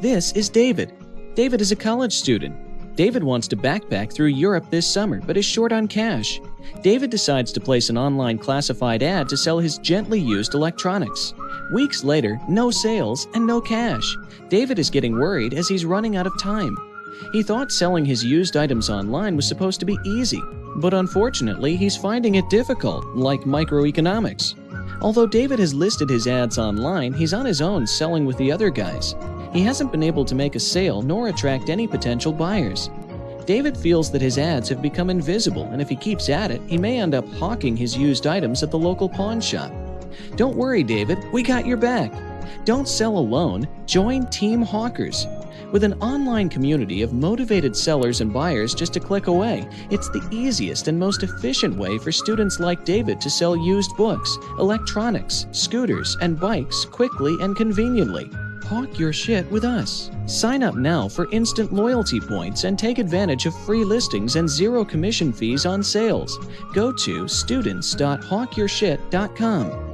This is David. David is a college student. David wants to backpack through Europe this summer but is short on cash. David decides to place an online classified ad to sell his gently used electronics. Weeks later, no sales and no cash. David is getting worried as he's running out of time. He thought selling his used items online was supposed to be easy, but unfortunately, he's finding it difficult, like microeconomics. Although David has listed his ads online, he's on his own selling with the other guys. He hasn't been able to make a sale nor attract any potential buyers. David feels that his ads have become invisible, and if he keeps at it, he may end up hawking his used items at the local pawn shop. Don't worry, David, we got your back. Don't sell alone, join Team Hawkers. With an online community of motivated sellers and buyers just a click away, it's the easiest and most efficient way for students like David to sell used books, electronics, scooters, and bikes quickly and conveniently. Hawk your shit with us. Sign up now for instant loyalty points and take advantage of free listings and zero commission fees on sales. Go to students.hawkyourshit.com.